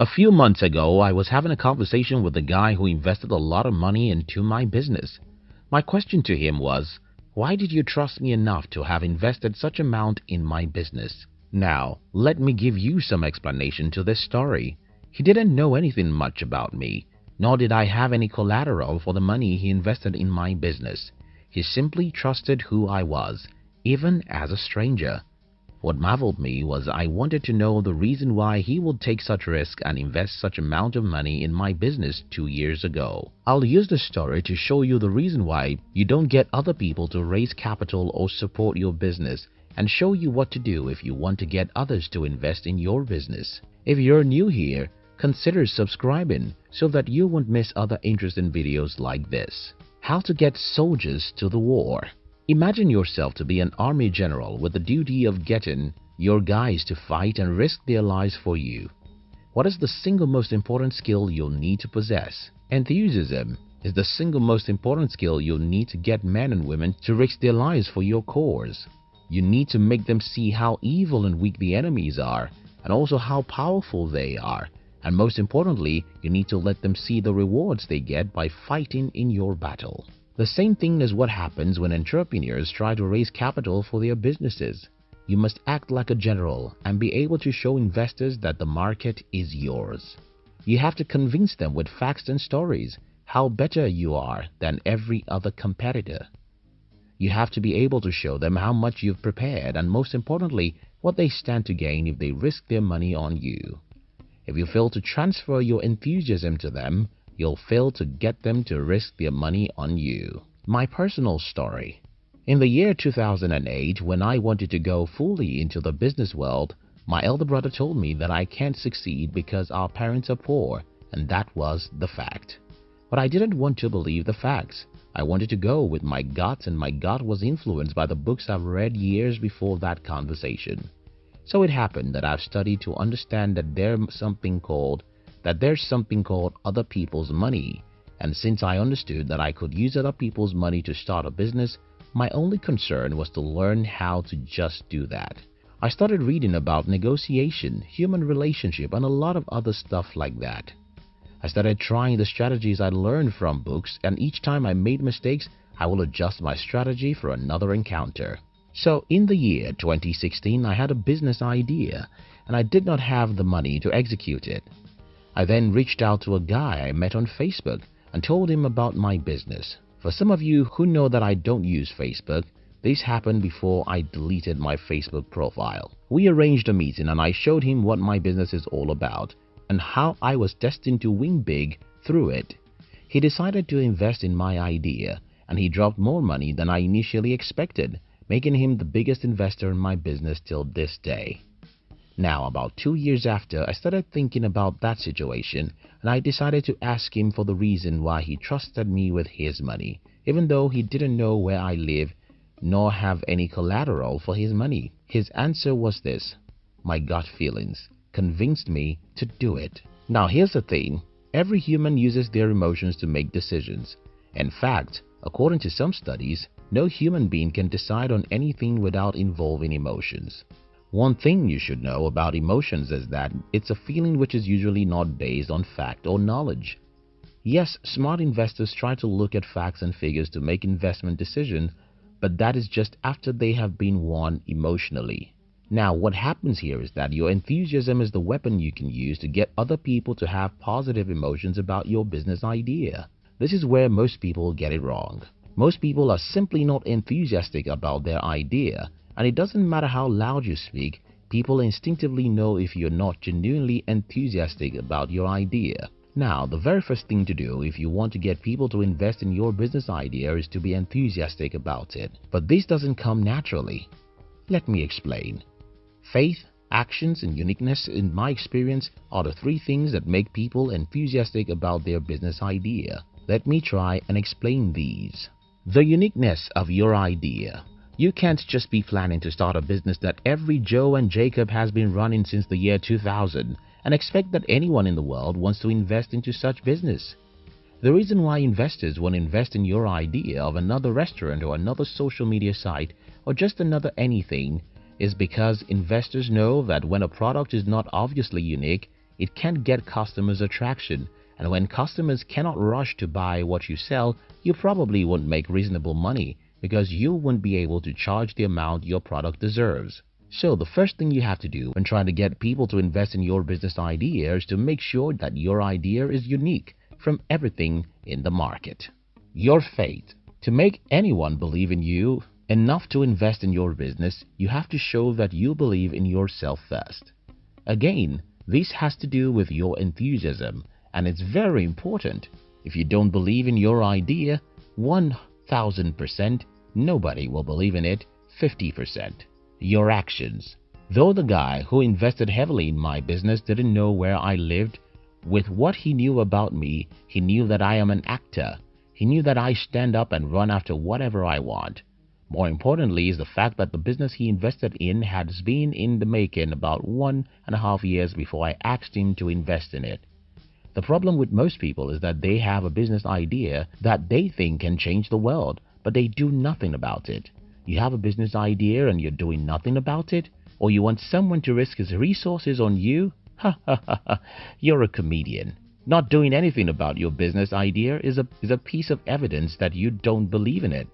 A few months ago, I was having a conversation with a guy who invested a lot of money into my business. My question to him was, why did you trust me enough to have invested such amount in my business? Now, let me give you some explanation to this story. He didn't know anything much about me, nor did I have any collateral for the money he invested in my business. He simply trusted who I was, even as a stranger. What marveled me was I wanted to know the reason why he would take such risk and invest such amount of money in my business two years ago. I'll use the story to show you the reason why you don't get other people to raise capital or support your business and show you what to do if you want to get others to invest in your business. If you're new here, consider subscribing so that you won't miss other interesting videos like this. How to get soldiers to the war Imagine yourself to be an army general with the duty of getting your guys to fight and risk their lives for you. What is the single most important skill you'll need to possess? Enthusiasm is the single most important skill you'll need to get men and women to risk their lives for your cause. You need to make them see how evil and weak the enemies are and also how powerful they are. And most importantly, you need to let them see the rewards they get by fighting in your battle. The same thing is what happens when entrepreneurs try to raise capital for their businesses. You must act like a general and be able to show investors that the market is yours. You have to convince them with facts and stories how better you are than every other competitor. You have to be able to show them how much you've prepared and most importantly, what they stand to gain if they risk their money on you. If you fail to transfer your enthusiasm to them, you'll fail to get them to risk their money on you. My personal story. In the year 2008, when I wanted to go fully into the business world, my elder brother told me that I can't succeed because our parents are poor, and that was the fact. But I didn't want to believe the facts. I wanted to go with my gut and my gut was influenced by the books I've read years before that conversation. So it happened that I've studied to understand that there's something called that there's something called other people's money and since I understood that I could use other people's money to start a business, my only concern was to learn how to just do that. I started reading about negotiation, human relationship and a lot of other stuff like that. I started trying the strategies I learned from books and each time I made mistakes, I will adjust my strategy for another encounter. So in the year 2016, I had a business idea and I did not have the money to execute it. I then reached out to a guy I met on Facebook and told him about my business. For some of you who know that I don't use Facebook, this happened before I deleted my Facebook profile. We arranged a meeting and I showed him what my business is all about and how I was destined to win big through it. He decided to invest in my idea and he dropped more money than I initially expected, making him the biggest investor in my business till this day. Now, about two years after, I started thinking about that situation and I decided to ask him for the reason why he trusted me with his money, even though he didn't know where I live nor have any collateral for his money. His answer was this, my gut feelings convinced me to do it. Now here's the thing, every human uses their emotions to make decisions. In fact, according to some studies, no human being can decide on anything without involving emotions. One thing you should know about emotions is that it's a feeling which is usually not based on fact or knowledge. Yes, smart investors try to look at facts and figures to make investment decisions, but that is just after they have been won emotionally. Now, what happens here is that your enthusiasm is the weapon you can use to get other people to have positive emotions about your business idea. This is where most people get it wrong. Most people are simply not enthusiastic about their idea and it doesn't matter how loud you speak, people instinctively know if you're not genuinely enthusiastic about your idea. Now, the very first thing to do if you want to get people to invest in your business idea is to be enthusiastic about it. But this doesn't come naturally. Let me explain. Faith, actions, and uniqueness in my experience are the three things that make people enthusiastic about their business idea. Let me try and explain these. The uniqueness of your idea. You can't just be planning to start a business that every Joe and Jacob has been running since the year 2000 and expect that anyone in the world wants to invest into such business. The reason why investors want to invest in your idea of another restaurant or another social media site or just another anything is because investors know that when a product is not obviously unique, it can't get customers' attraction and when customers cannot rush to buy what you sell, you probably won't make reasonable money because you won't be able to charge the amount your product deserves. So the first thing you have to do when trying to get people to invest in your business idea is to make sure that your idea is unique from everything in the market. Your faith. To make anyone believe in you enough to invest in your business, you have to show that you believe in yourself first. Again, this has to do with your enthusiasm and it's very important. If you don't believe in your idea 1000%, nobody will believe in it 50%. Your actions. Though the guy who invested heavily in my business didn't know where I lived, with what he knew about me, he knew that I am an actor. He knew that I stand up and run after whatever I want. More importantly is the fact that the business he invested in has been in the making about one and a half years before I asked him to invest in it. The problem with most people is that they have a business idea that they think can change the world, but they do nothing about it. You have a business idea and you're doing nothing about it? Or you want someone to risk his resources on you? Ha ha ha you're a comedian. Not doing anything about your business idea is a, is a piece of evidence that you don't believe in it.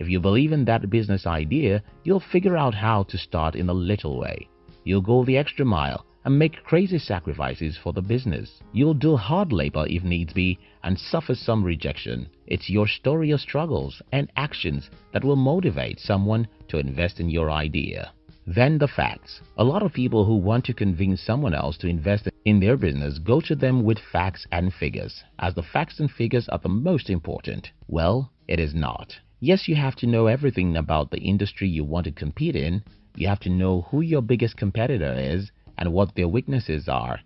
If you believe in that business idea, you'll figure out how to start in a little way. You'll go the extra mile and make crazy sacrifices for the business. You'll do hard labor if needs be and suffer some rejection. It's your story of struggles and actions that will motivate someone to invest in your idea. Then the facts. A lot of people who want to convince someone else to invest in their business go to them with facts and figures, as the facts and figures are the most important. Well, it is not. Yes, you have to know everything about the industry you want to compete in. You have to know who your biggest competitor is and what their weaknesses are.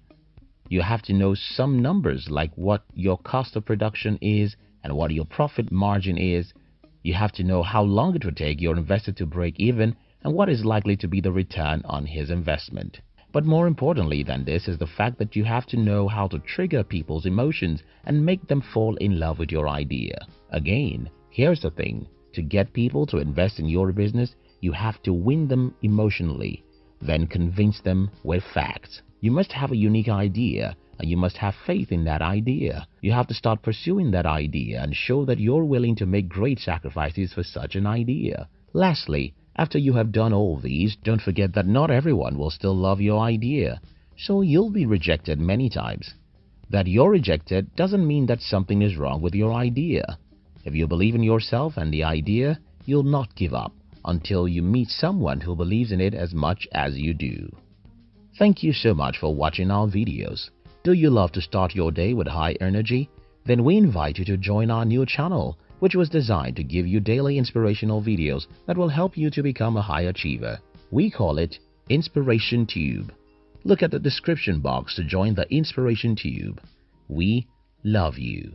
You have to know some numbers like what your cost of production is and what your profit margin is. You have to know how long it will take your investor to break even and what is likely to be the return on his investment. But more importantly than this is the fact that you have to know how to trigger people's emotions and make them fall in love with your idea. Again, here's the thing. To get people to invest in your business, you have to win them emotionally then convince them with facts. You must have a unique idea and you must have faith in that idea. You have to start pursuing that idea and show that you're willing to make great sacrifices for such an idea. Lastly, after you have done all these, don't forget that not everyone will still love your idea. So you'll be rejected many times. That you're rejected doesn't mean that something is wrong with your idea. If you believe in yourself and the idea, you'll not give up until you meet someone who believes in it as much as you do. Thank you so much for watching our videos. Do you love to start your day with high energy? Then we invite you to join our new channel, which was designed to give you daily inspirational videos that will help you to become a high achiever. We call it Inspiration Tube. Look at the description box to join the Inspiration Tube. We love you.